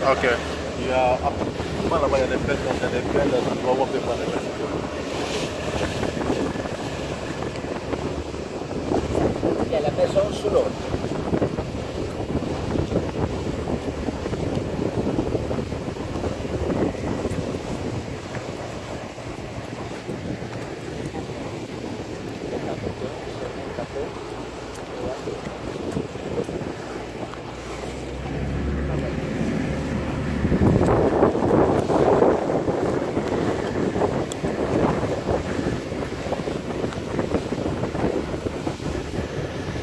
Okay. Ya, mana banyak DPR dan DPR dan lowok di mana